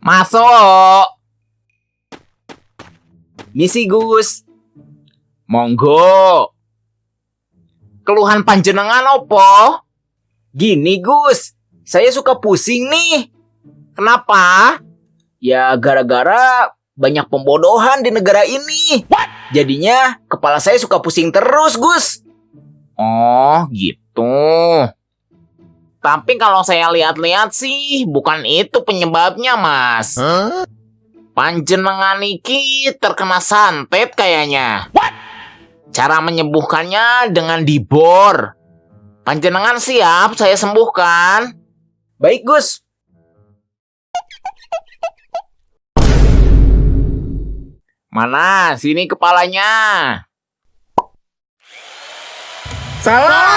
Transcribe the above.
Masuk. Misi Gus. Monggo. Keluhan panjenengan opo? Gini Gus, saya suka pusing nih. Kenapa? Ya gara-gara banyak pembodohan di negara ini. Jadinya kepala saya suka pusing terus Gus. Oh gitu. Tapi kalau saya lihat-lihat sih bukan itu penyebabnya mas. Panjenengan iki terkena santet kayaknya. Cara menyembuhkannya dengan dibor. Panjenengan siap saya sembuhkan. Baik Gus. Mana? Sini kepalanya. Salah.